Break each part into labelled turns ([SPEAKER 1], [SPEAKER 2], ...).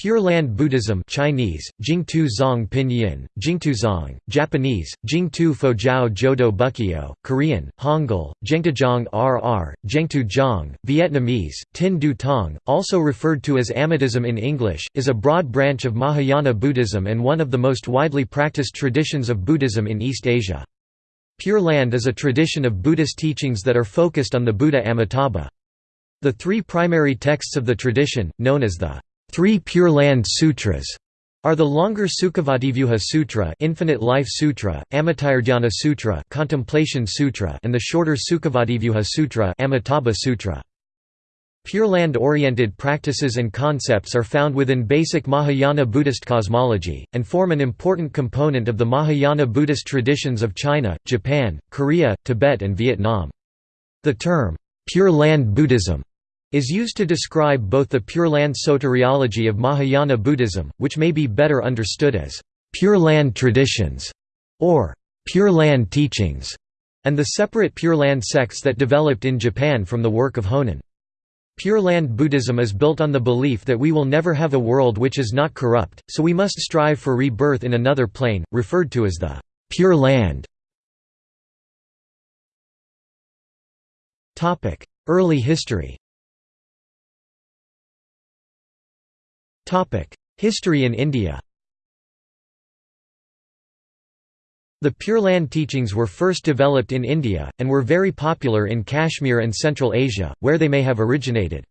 [SPEAKER 1] Pure Land Buddhism Chinese, Jingtu Zong Pinyin, Jingtu Zong, Japanese, Jingtu Fojiao Jodo Bukyo, Korean, Hangul, Zhengtuzhong RR, Zhengtuzhong, Vietnamese, Tin Du Tong, also referred to as Amitism in English, is a broad branch of Mahayana Buddhism and one of the most widely practiced traditions of Buddhism in East Asia. Pure Land is a tradition of Buddhist teachings that are focused on the Buddha Amitabha. The three primary texts of the tradition, known as the Three Pure Land Sutras are the longer Sukhavativyuha Sutra, Infinite Life Sutra, Amitayurdhyana Sutra, Contemplation Sutra, and the shorter Sukhavativyuha Sutra, Amitabha Sutra. Pure Land-oriented practices and concepts are found within basic Mahayana Buddhist cosmology, and form an important component of the Mahayana Buddhist traditions of China, Japan, Korea, Tibet and Vietnam. The term, Pure Land Buddhism is used to describe both the Pure Land soteriology of Mahayana Buddhism, which may be better understood as Pure Land traditions or Pure Land teachings, and the separate Pure Land sects that developed in Japan from the work of Honen. Pure Land Buddhism is built on the belief that we will never have a world which is not corrupt, so we must strive for rebirth in another plane, referred to as the Pure Land. Early history History in India The Pure Land teachings were first developed in India, and were very popular in Kashmir and Central Asia, where they may have originated.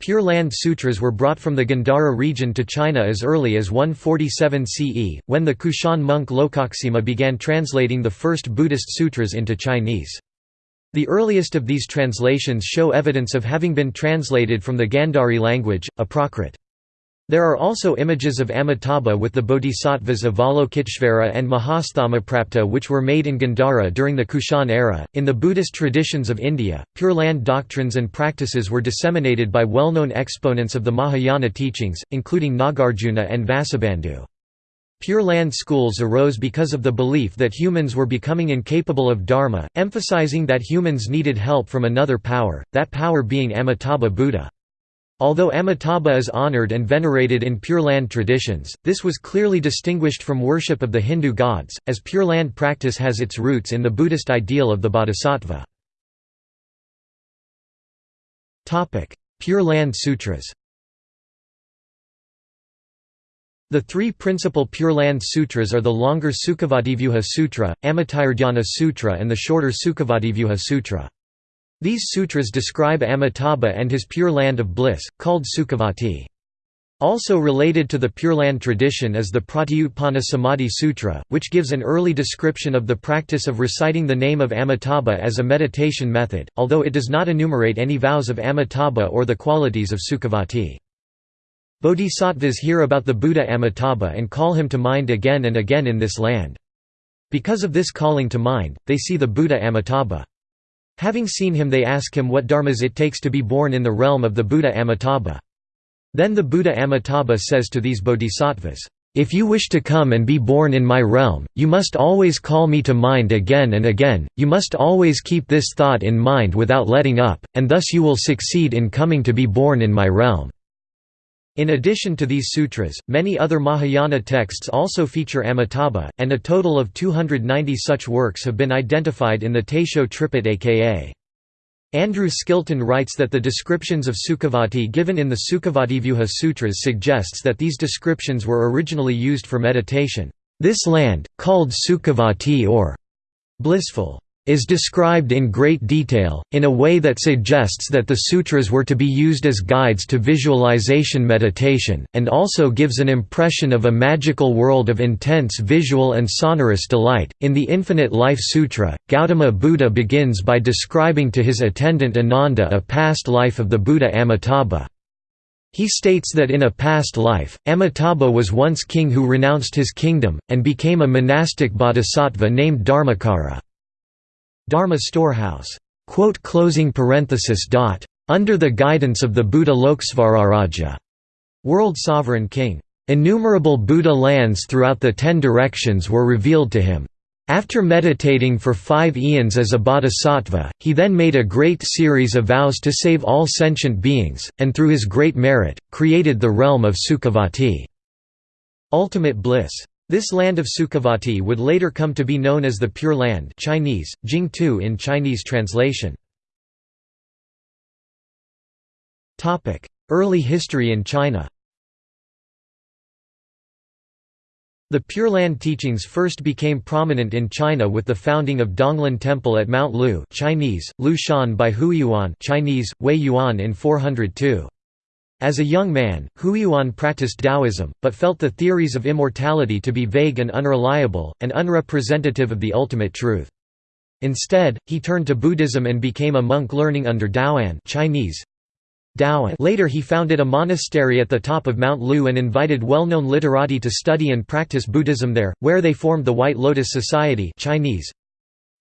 [SPEAKER 1] Pure Land Sutras were brought from the Gandhara region to China as early as 147 CE, when the Kushan monk Lokaksema began translating the first Buddhist sutras into Chinese. The earliest of these translations show evidence of having been translated from the Gandhari language, a Prakrit. There are also images of Amitabha with the bodhisattvas Avalokiteshvara and Mahasthamaprapta which were made in Gandhara during the Kushan era. In the Buddhist traditions of India, Pure Land doctrines and practices were disseminated by well known exponents of the Mahayana teachings, including Nagarjuna and Vasubandhu. Pure Land schools arose because of the belief that humans were becoming incapable of dharma, emphasizing that humans needed help from another power, that power being Amitabha Buddha. Although Amitabha is honored and venerated in Pure Land traditions, this was clearly distinguished from worship of the Hindu gods, as Pure Land practice has its roots in the Buddhist ideal of the bodhisattva. Pure Land Sutras The three principal Pure Land Sutras are the longer Sukhavativyuha Sutra, Amitayurdhyana Sutra and the shorter Sukhavativyuha Sutra. These sutras describe Amitabha and his Pure Land of Bliss, called Sukhavati. Also related to the Pure Land tradition is the Pratyutpana Samadhi Sutra, which gives an early description of the practice of reciting the name of Amitabha as a meditation method, although it does not enumerate any vows of Amitabha or the qualities of Sukhavati. Bodhisattvas hear about the Buddha Amitabha and call him to mind again and again in this land. Because of this calling to mind, they see the Buddha Amitabha. Having seen him they ask him what dharmas it takes to be born in the realm of the Buddha Amitabha. Then the Buddha Amitabha says to these bodhisattvas, "'If you wish to come and be born in my realm, you must always call me to mind again and again, you must always keep this thought in mind without letting up, and thus you will succeed in coming to be born in my realm.' In addition to these sutras, many other Mahayana texts also feature Amitabha, and a total of 290 such works have been identified in the Taisho Tripitaka. Andrew Skilton writes that the descriptions of Sukhavati given in the Sukhavativyuha Sutras suggests that these descriptions were originally used for meditation. This land, called Sukhavati or blissful, is described in great detail, in a way that suggests that the sutras were to be used as guides to visualization meditation, and also gives an impression of a magical world of intense visual and sonorous delight. In the Infinite Life Sutra, Gautama Buddha begins by describing to his attendant Ananda a past life of the Buddha Amitabha. He states that in a past life, Amitabha was once king who renounced his kingdom, and became a monastic bodhisattva named Dharmakara. Dharma storehouse. Under the guidance of the Buddha Lokasvararaja, world sovereign king. Innumerable Buddha lands throughout the ten directions were revealed to him. After meditating for five eons as a bodhisattva, he then made a great series of vows to save all sentient beings, and through his great merit, created the realm of Sukhavati. Ultimate bliss. This land of Sukhavati would later come to be known as the Pure Land Chinese, Jingtu in Chinese translation. Early history in China The Pure Land teachings first became prominent in China with the founding of Donglin Temple at Mount Lu Chinese, Lu Shan by Huiyuan Chinese, Huiyuan in 402. As a young man, Huiyuan practiced Taoism, but felt the theories of immortality to be vague and unreliable, and unrepresentative of the ultimate truth. Instead, he turned to Buddhism and became a monk learning under Daoan Chinese, Daoan. Later he founded a monastery at the top of Mount Lu and invited well-known literati to study and practice Buddhism there, where they formed the White Lotus Society Chinese.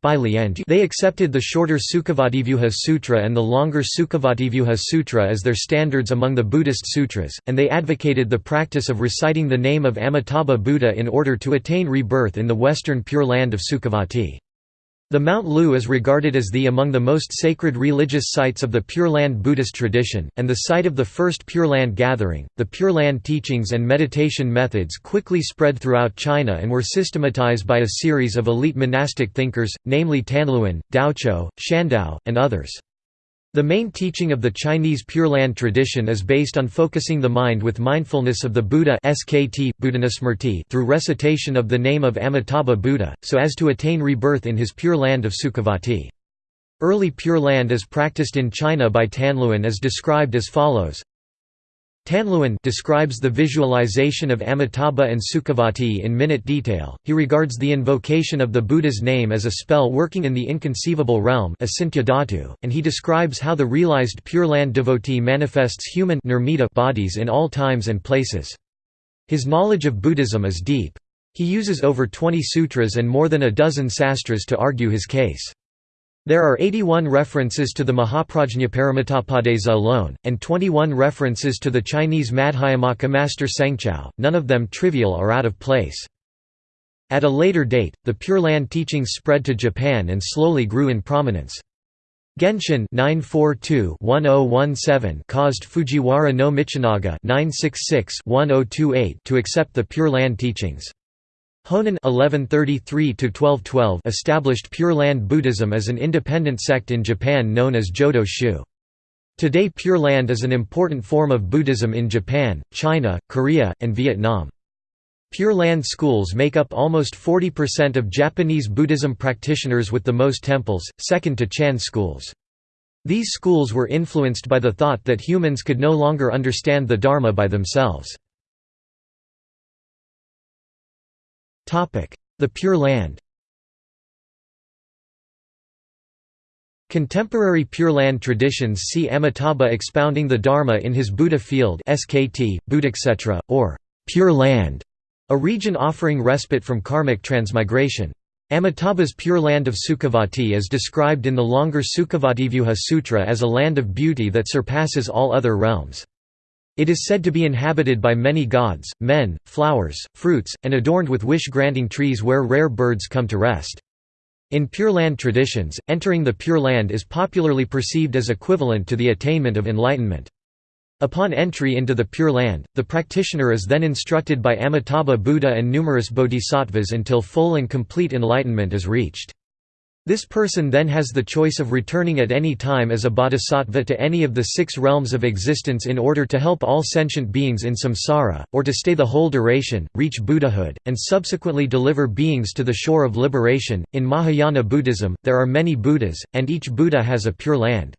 [SPEAKER 1] They accepted the shorter Sukhavativyuha Sutra and the longer Sukhavativyuha Sutra as their standards among the Buddhist sutras, and they advocated the practice of reciting the name of Amitabha Buddha in order to attain rebirth in the western Pure Land of Sukhavati. The Mount Lu is regarded as the among the most sacred religious sites of the Pure Land Buddhist tradition, and the site of the first Pure Land gathering. The Pure Land teachings and meditation methods quickly spread throughout China and were systematized by a series of elite monastic thinkers, namely Tanluan, Daochuo, Shandao, and others. The main teaching of the Chinese Pure Land tradition is based on focusing the mind with mindfulness of the Buddha SKT, through recitation of the name of Amitabha Buddha, so as to attain rebirth in his Pure Land of Sukhavati. Early Pure Land as practiced in China by Tanluan is described as follows Tanluan describes the visualization of Amitabha and Sukhavati in minute detail. He regards the invocation of the Buddha's name as a spell working in the inconceivable realm, and he describes how the realized Pure Land devotee manifests human bodies in all times and places. His knowledge of Buddhism is deep. He uses over 20 sutras and more than a dozen sastras to argue his case. There are 81 references to the Mahaprajñaparamitapādesa alone, and 21 references to the Chinese Madhyamaka master Sengzhao, none of them trivial or out of place. At a later date, the Pure Land teachings spread to Japan and slowly grew in prominence. Genshin 942-1017 caused Fujiwara no Michinaga 966-1028 to accept the Pure Land teachings. Honen 1133 established Pure Land Buddhism as an independent sect in Japan known as Jodo Shu. Today Pure Land is an important form of Buddhism in Japan, China, Korea, and Vietnam. Pure Land schools make up almost 40% of Japanese Buddhism practitioners with the most temples, second to Chan schools. These schools were influenced by the thought that humans could no longer understand the Dharma by themselves. The Pure Land Contemporary Pure Land traditions see Amitabha expounding the Dharma in his Buddha field SKT, Buddhakshetra, or Pure Land, a region offering respite from karmic transmigration. Amitabha's Pure Land of Sukhavati is described in the longer Sukhavativyuha Sutra as a land of beauty that surpasses all other realms. It is said to be inhabited by many gods, men, flowers, fruits, and adorned with wish-granting trees where rare birds come to rest. In Pure Land traditions, entering the Pure Land is popularly perceived as equivalent to the attainment of enlightenment. Upon entry into the Pure Land, the practitioner is then instructed by Amitabha Buddha and numerous bodhisattvas until full and complete enlightenment is reached. This person then has the choice of returning at any time as a bodhisattva to any of the six realms of existence in order to help all sentient beings in samsara, or to stay the whole duration, reach Buddhahood, and subsequently deliver beings to the shore of liberation. In Mahayana Buddhism, there are many Buddhas, and each Buddha has a pure land.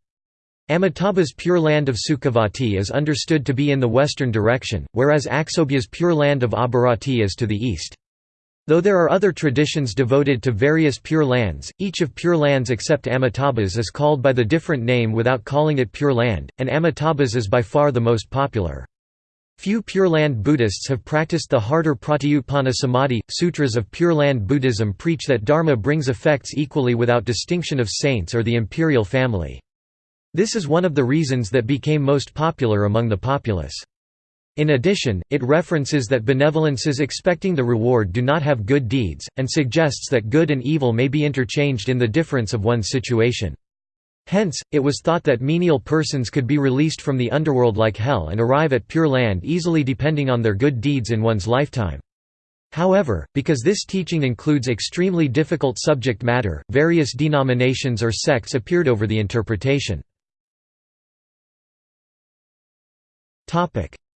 [SPEAKER 1] Amitabha's Pure Land of Sukhavati is understood to be in the western direction, whereas Aksobhya's Pure Land of Abhirati is to the east. Though there are other traditions devoted to various Pure Lands, each of Pure Lands except Amitabha's is called by the different name without calling it Pure Land, and Amitabha's is by far the most popular. Few Pure Land Buddhists have practiced the harder Pratyutpana Samadhi. Sutras of Pure Land Buddhism preach that Dharma brings effects equally without distinction of saints or the imperial family. This is one of the reasons that became most popular among the populace. In addition, it references that benevolences expecting the reward do not have good deeds, and suggests that good and evil may be interchanged in the difference of one's situation. Hence, it was thought that menial persons could be released from the underworld like hell and arrive at Pure Land easily depending on their good deeds in one's lifetime. However, because this teaching includes extremely difficult subject matter, various denominations or sects appeared over the interpretation.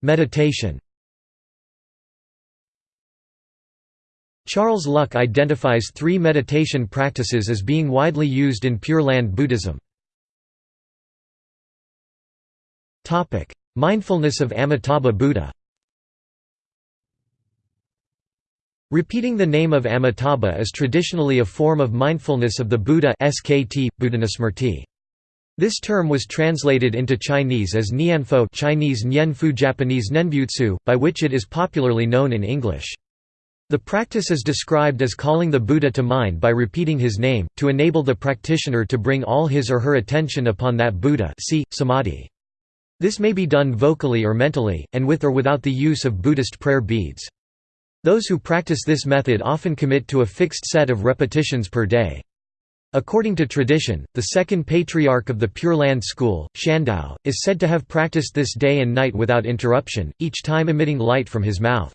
[SPEAKER 1] Meditation Charles Luk identifies three meditation practices as being widely used in Pure Land Buddhism. Mindfulness of Amitabha Buddha Repeating the name of Amitabha is traditionally a form of mindfulness of the Buddha SKT, Buddhanusmrti. This term was translated into Chinese as Nianfo Chinese Nianfu Japanese Nenbutsu, by which it is popularly known in English. The practice is described as calling the Buddha to mind by repeating his name, to enable the practitioner to bring all his or her attention upon that Buddha see, samadhi. This may be done vocally or mentally, and with or without the use of Buddhist prayer beads. Those who practice this method often commit to a fixed set of repetitions per day. According to tradition, the second patriarch of the Pure Land school, Shandao, is said to have practiced this day and night without interruption, each time emitting light from his mouth.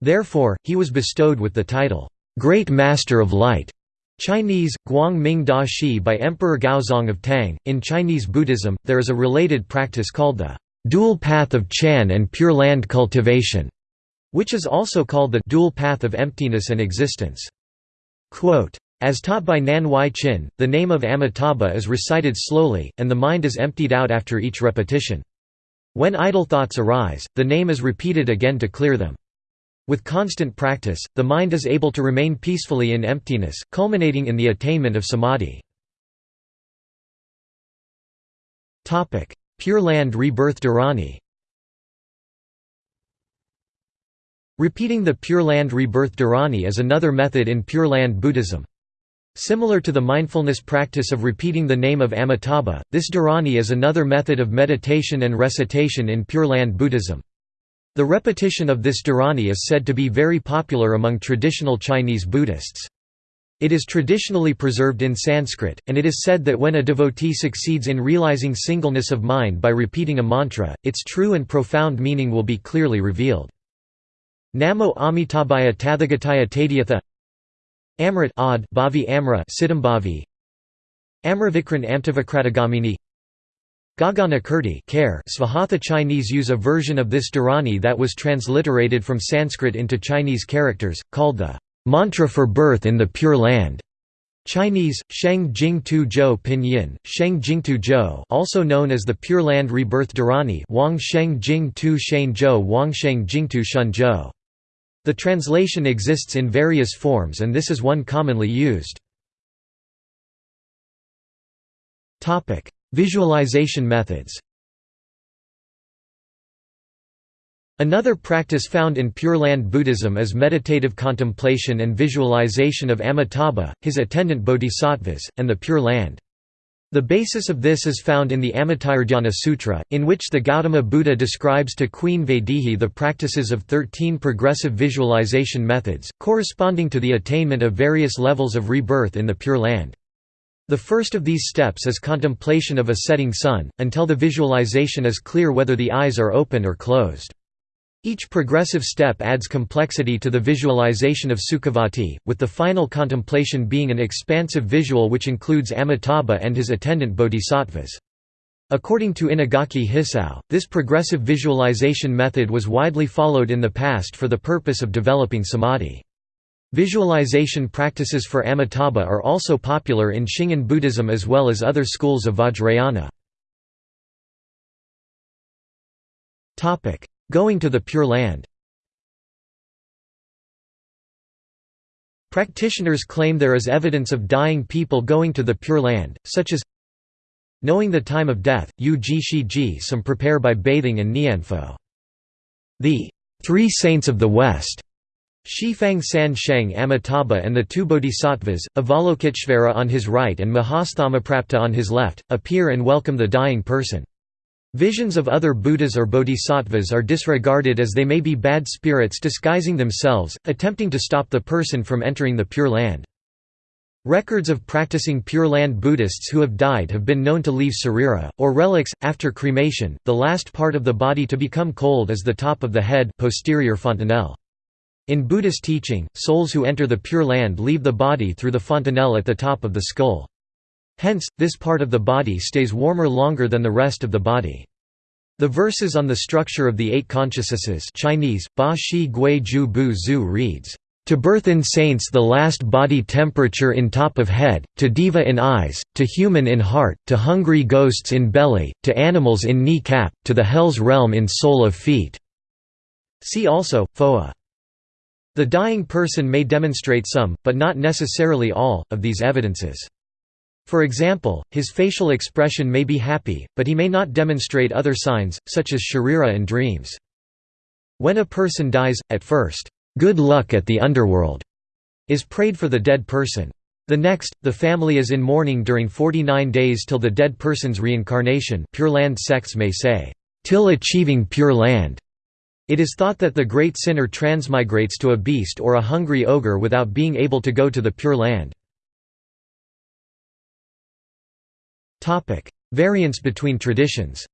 [SPEAKER 1] Therefore, he was bestowed with the title, Great Master of Light. Chinese, Guang Ming Da Shi by Emperor Gaozong of Tang. In Chinese Buddhism, there is a related practice called the dual path of Chan and Pure Land cultivation, which is also called the dual path of emptiness and existence. Quote, as taught by Nan Huai-Chin, the name of Amitabha is recited slowly, and the mind is emptied out after each repetition. When idle thoughts arise, the name is repeated again to clear them. With constant practice, the mind is able to remain peacefully in emptiness, culminating in the attainment of samadhi. Pure Land Rebirth Dharani Repeating the Pure Land Rebirth Dharani is another method in Pure Land Buddhism. Similar to the mindfulness practice of repeating the name of Amitabha, this dharani is another method of meditation and recitation in Pure Land Buddhism. The repetition of this dharani is said to be very popular among traditional Chinese Buddhists. It is traditionally preserved in Sanskrit, and it is said that when a devotee succeeds in realizing singleness of mind by repeating a mantra, its true and profound meaning will be clearly revealed. Namo Amitabhaya Tathagataya Tadyatha Amrit Ad Bhavi Amra Siddhambhavi Amravikran Amtavakratagamini Gagana Kirti care Svahatha Chinese use a version of this Dharani that was transliterated from Sanskrit into Chinese characters, called the mantra for birth in the Pure Land. Chinese, Sheng Jing Tu Zhou Pinyin, Sheng Jing Tu Zhou also known as the Pure Land Rebirth Dharani Wang Sheng Jing Tu Shen Zhou Wang Sheng Jing Tu Shun Zhou the translation exists in various forms and this is one commonly used. Visualization methods Another practice found in Pure Land Buddhism is meditative contemplation and visualization of Amitabha, his attendant bodhisattvas, and the Pure Land. The basis of this is found in the Amitayurdhyana Sutra, in which the Gautama Buddha describes to Queen Vaidehi the practices of 13 progressive visualization methods, corresponding to the attainment of various levels of rebirth in the Pure Land. The first of these steps is contemplation of a setting sun, until the visualization is clear whether the eyes are open or closed. Each progressive step adds complexity to the visualization of Sukhavati, with the final contemplation being an expansive visual which includes Amitabha and his attendant bodhisattvas. According to Inagaki Hisao, this progressive visualization method was widely followed in the past for the purpose of developing samadhi. Visualization practices for Amitabha are also popular in Shingon Buddhism as well as other schools of Vajrayana. Going to the Pure Land Practitioners claim there is evidence of dying people going to the Pure Land, such as knowing the time of death, yu ji shi ji some prepare by bathing and nianfo. The three saints of the West Xifang San Sheng Amitabha and the two bodhisattvas, Avalokiteshvara on his right and Mahasthamaprapta on his left, appear and welcome the dying person. Visions of other Buddhas or bodhisattvas are disregarded as they may be bad spirits disguising themselves, attempting to stop the person from entering the Pure Land. Records of practicing Pure Land Buddhists who have died have been known to leave sarira, or relics, after cremation. The last part of the body to become cold is the top of the head posterior fontanelle. In Buddhist teaching, souls who enter the Pure Land leave the body through the fontanelle at the top of the skull. Hence, this part of the body stays warmer longer than the rest of the body. The verses on the structure of the eight consciousnesses Chinese, Ba Shi Gui Ju Bu Zu reads, to birth in saints the last body temperature in top of head, to diva in eyes, to human in heart, to hungry ghosts in belly, to animals in knee cap, to the hell's realm in sole of feet." See also, Phowa. The dying person may demonstrate some, but not necessarily all, of these evidences. For example, his facial expression may be happy, but he may not demonstrate other signs, such as sharira and dreams. When a person dies, at first, "'good luck at the underworld' is prayed for the dead person. The next, the family is in mourning during 49 days till the dead person's reincarnation Pure Land sects may say, "'till achieving Pure Land'". It is thought that the great sinner transmigrates to a beast or a hungry ogre without being able to go to the Pure Land. Topic: Variance between traditions.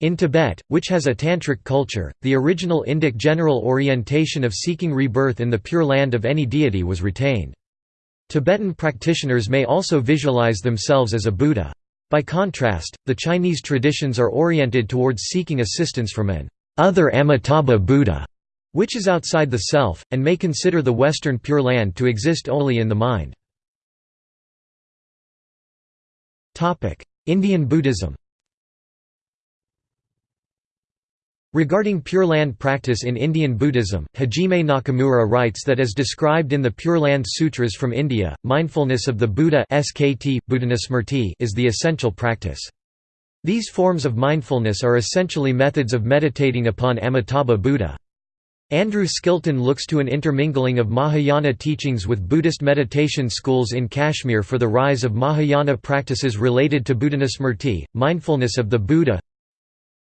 [SPEAKER 1] In Tibet, which has a tantric culture, the original Indic general orientation of seeking rebirth in the pure land of any deity was retained. Tibetan practitioners may also visualize themselves as a Buddha. By contrast, the Chinese traditions are oriented towards seeking assistance from an other Amitabha Buddha, which is outside the self, and may consider the Western Pure Land to exist only in the mind. Indian Buddhism Regarding Pure Land practice in Indian Buddhism, Hajime Nakamura writes that as described in the Pure Land Sutras from India, mindfulness of the Buddha SKT, is the essential practice. These forms of mindfulness are essentially methods of meditating upon Amitabha Buddha. Andrew Skilton looks to an intermingling of Mahayana teachings with Buddhist meditation schools in Kashmir for the rise of Mahayana practices related to Buddhanusmrti, mindfulness of the Buddha.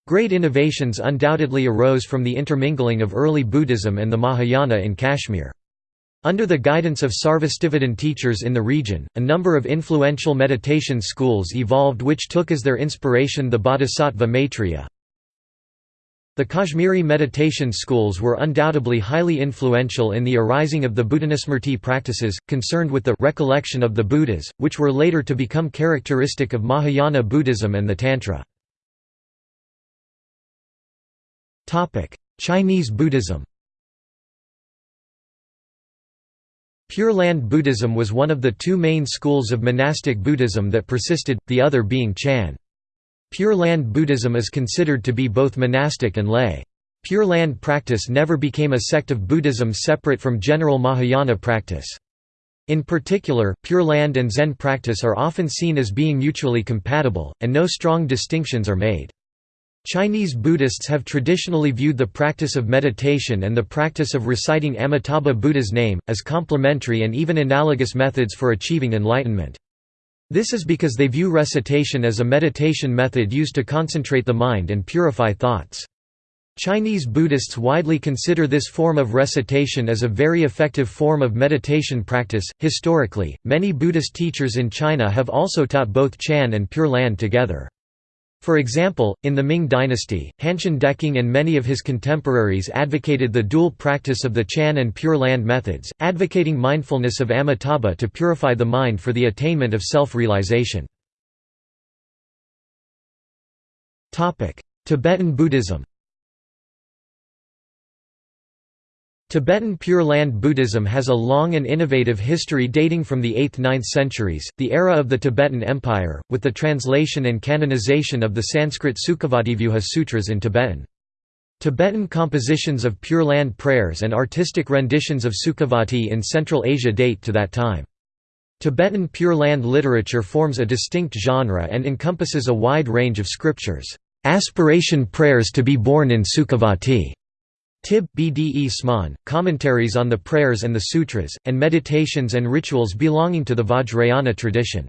[SPEAKER 1] Great innovations undoubtedly arose from the intermingling of early Buddhism and the Mahayana in Kashmir. Under the guidance of Sarvastivadin teachers in the region, a number of influential meditation schools evolved which took as their inspiration the Bodhisattva Maitreya, the Kashmiri meditation schools were undoubtedly highly influential in the arising of the Buddhanusmrti practices, concerned with the recollection of the Buddhas, which were later to become characteristic of Mahayana Buddhism and the Tantra. Chinese Buddhism Pure Land Buddhism was one of the two main schools of monastic Buddhism that persisted, the other being Chan. Pure Land Buddhism is considered to be both monastic and lay. Pure Land practice never became a sect of Buddhism separate from general Mahayana practice. In particular, Pure Land and Zen practice are often seen as being mutually compatible, and no strong distinctions are made. Chinese Buddhists have traditionally viewed the practice of meditation and the practice of reciting Amitabha Buddha's name, as complementary and even analogous methods for achieving enlightenment. This is because they view recitation as a meditation method used to concentrate the mind and purify thoughts. Chinese Buddhists widely consider this form of recitation as a very effective form of meditation practice. Historically, many Buddhist teachers in China have also taught both Chan and Pure Land together. For example, in the Ming dynasty, Hanshan Deqing and many of his contemporaries advocated the dual practice of the Chan and Pure Land methods, advocating mindfulness of Amitabha to purify the mind for the attainment of self-realization. Tibetan Buddhism Tibetan Pure Land Buddhism has a long and innovative history dating from the 8th–9th centuries, the era of the Tibetan Empire, with the translation and canonization of the Sanskrit Sukhavativyuha Sutras in Tibetan. Tibetan compositions of Pure Land prayers and artistic renditions of Sukhavati in Central Asia date to that time. Tibetan Pure Land literature forms a distinct genre and encompasses a wide range of scriptures. Aspiration prayers to be born in Sukhavati Tib Bde Sman, commentaries on the prayers and the sutras, and meditations and rituals belonging to the Vajrayana tradition.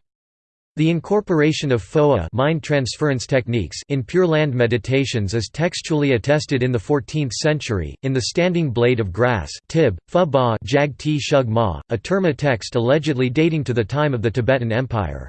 [SPEAKER 1] The incorporation of phowa mind transference techniques in Pure Land meditations is textually attested in the 14th century, in the Standing Blade of Grass Tib, Ba Jag Ti Shug Ma, a terma text allegedly dating to the time of the Tibetan Empire.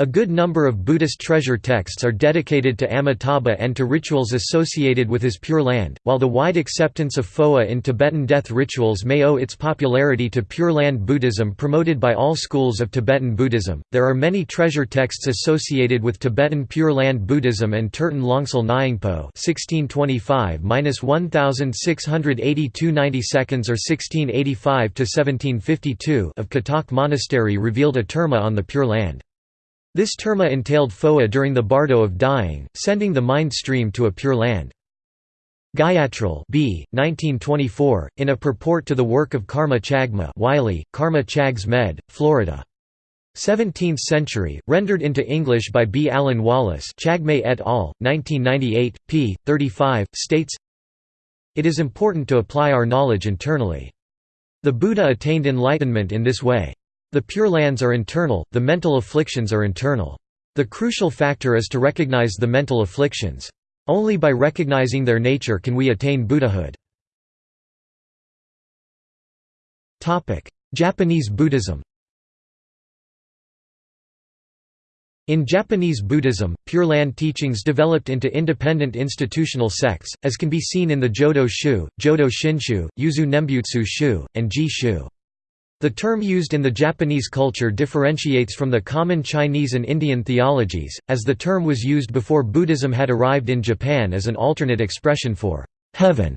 [SPEAKER 1] A good number of Buddhist treasure texts are dedicated to Amitabha and to rituals associated with his Pure Land, while the wide acceptance of Phowa in Tibetan death rituals may owe its popularity to Pure Land Buddhism promoted by all schools of Tibetan Buddhism. There are many treasure texts associated with Tibetan Pure Land Buddhism and Tertön Longsal Nyingpo (1625–1682 90 seconds or 1685–1752) of Katok Monastery revealed a terma on the Pure Land. This terma entailed Phowa during the bardo of dying, sending the mind stream to a pure land. Gyatrul B. 1924, in a purport to the work of Karma Chagma Wylie, Karma Chags Med., Florida. 17th century, rendered into English by B. Alan Wallace Chagme et al., 1998, p. 35, states, It is important to apply our knowledge internally. The Buddha attained enlightenment in this way. The Pure Lands are internal, the mental afflictions are internal. The crucial factor is to recognize the mental afflictions. Only by recognizing their nature can we attain Buddhahood. Japanese Buddhism In Japanese Buddhism, Pure Land teachings developed into independent institutional sects, as can be seen in the Jodo Shu, Jodo Shinshu, Yuzu Nembutsu Shu, and Ji Shu. The term used in the Japanese culture differentiates from the common Chinese and Indian theologies, as the term was used before Buddhism had arrived in Japan as an alternate expression for heaven.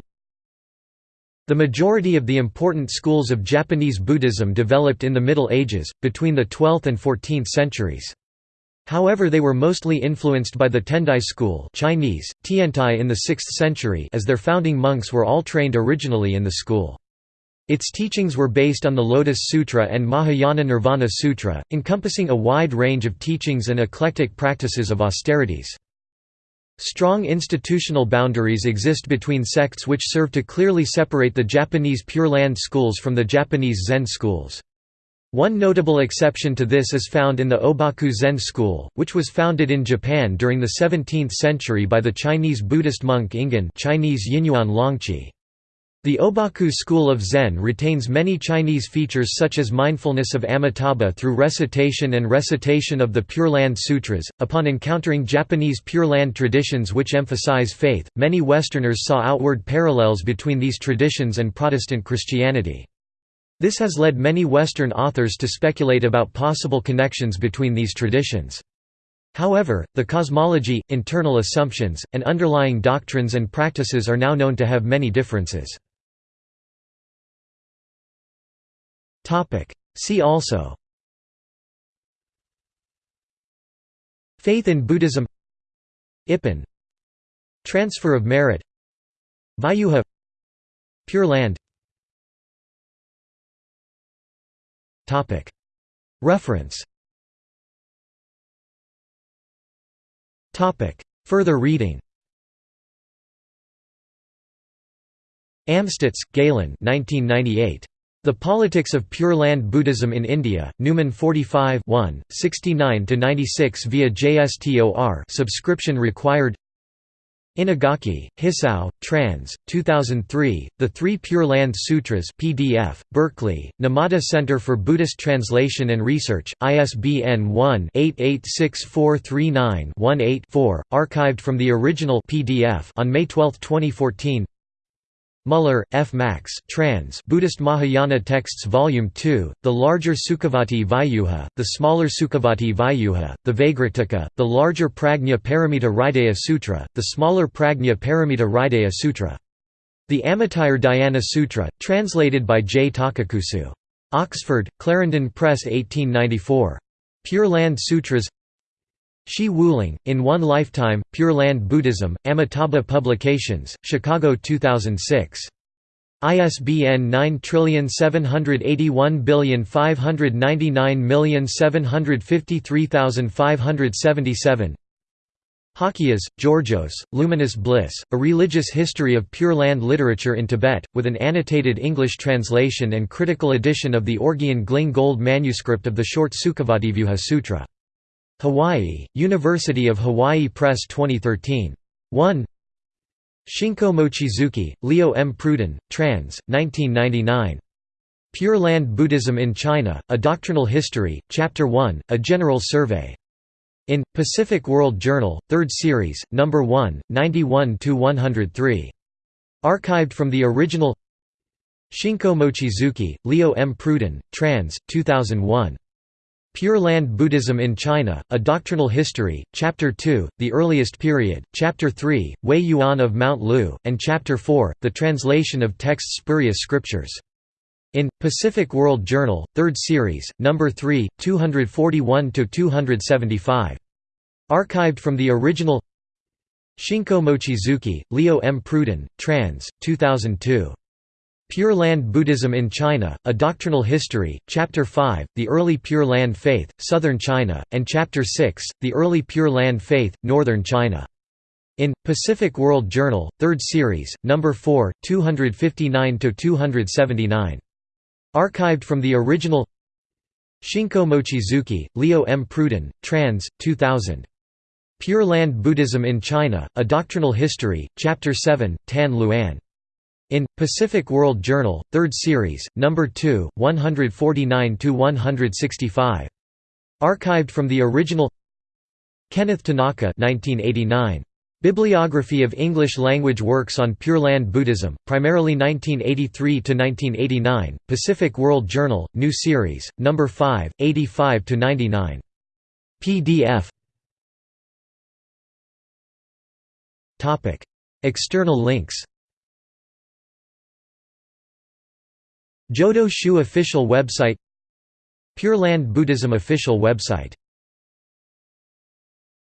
[SPEAKER 1] The majority of the important schools of Japanese Buddhism developed in the Middle Ages, between the 12th and 14th centuries. However they were mostly influenced by the Tendai school Chinese, Tiantai in the 6th century as their founding monks were all trained originally in the school. Its teachings were based on the Lotus Sutra and Mahayana Nirvana Sutra, encompassing a wide range of teachings and eclectic practices of austerities. Strong institutional boundaries exist between sects which serve to clearly separate the Japanese Pure Land schools from the Japanese Zen schools. One notable exception to this is found in the Obaku Zen school, which was founded in Japan during the 17th century by the Chinese Buddhist monk Ingen Chinese Yinyuan Longqi. The Obaku school of Zen retains many Chinese features such as mindfulness of Amitabha through recitation and recitation of the Pure Land Sutras. Upon encountering Japanese Pure Land traditions which emphasize faith, many Westerners saw outward parallels between these traditions and Protestant Christianity. This has led many Western authors to speculate about possible connections between these traditions. However, the cosmology, internal assumptions, and underlying doctrines and practices are now known to have many differences. Topic. See also Faith in Buddhism Ippen Transfer of merit Vyuha Pure Land Topic. Reference Topic. Further reading Amstutz, Galen 1998. The Politics of Pure Land Buddhism in India, Numen 45 69–96 via JSTOR subscription required Inagaki, Hisao, trans. 2003, The Three Pure Land Sutras PDF, Berkeley, Numata Center for Buddhist Translation and Research, ISBN 1-886439-18-4, archived from the original PDF on May 12, 2014 Muller, F. Max trans Buddhist Mahayana Texts Volume 2, the larger Sukhavati Vyuha, the smaller Sukhavati Vyuha, the Vaigratika, the larger Prajna Paramita Hridaya Sutra, the smaller Prajna Paramita Hridaya Sutra. The Amitayur Dhyana Sutra, translated by J. Takakusu. Oxford, Clarendon Press 1894. Pure Land Sutras Shi Wuling, In One Lifetime, Pure Land Buddhism, Amitabha Publications, Chicago 2006. ISBN 9781599753577 Halkias, Georgios, Luminous Bliss, A Religious History of Pure Land Literature in Tibet, with an annotated English translation and critical edition of the Orgyen Gling Gold manuscript of the short Sukhavativyuha Sutra. Hawaii, University of Hawaii Press 2013. 1 Shinko Mochizuki, Leo M. Pruden, trans. 1999. Pure Land Buddhism in China, A Doctrinal History, Chapter 1, A General Survey. In, Pacific World Journal, 3rd Series, No. 1, 91–103. Archived from the original Shinko Mochizuki, Leo M. Pruden, trans. 2001. Pure Land Buddhism in China, A Doctrinal History, Chapter 2, The Earliest Period, Chapter 3, Huiyuan of Mount Lu, and Chapter 4, The Translation of Texts Spurious Scriptures. In, Pacific World Journal, 3rd Series, No. 3, 241–275. Archived from the original Shinko Mochizuki, Leo M. Pruden, trans. 2002. Pure Land Buddhism in China, A Doctrinal History, Chapter 5, The Early Pure Land Faith, Southern China, and Chapter 6, The Early Pure Land Faith, Northern China. In, Pacific World Journal, 3rd Series, No. 4, 259–279. Archived from the original Shinko Mochizuki, Leo M. Pruden, trans. 2000. Pure Land Buddhism in China, A Doctrinal History, Chapter 7, Tan Luan. In, Pacific World Journal, 3rd Series, No. 2, 149–165. Archived from the original Kenneth Tanaka 1989. Bibliography of English-language works on Pure Land Buddhism, primarily 1983–1989, Pacific World Journal, New Series, No. 5, 85–99. PDF External links Jodo Shu official website Pure Land Buddhism official website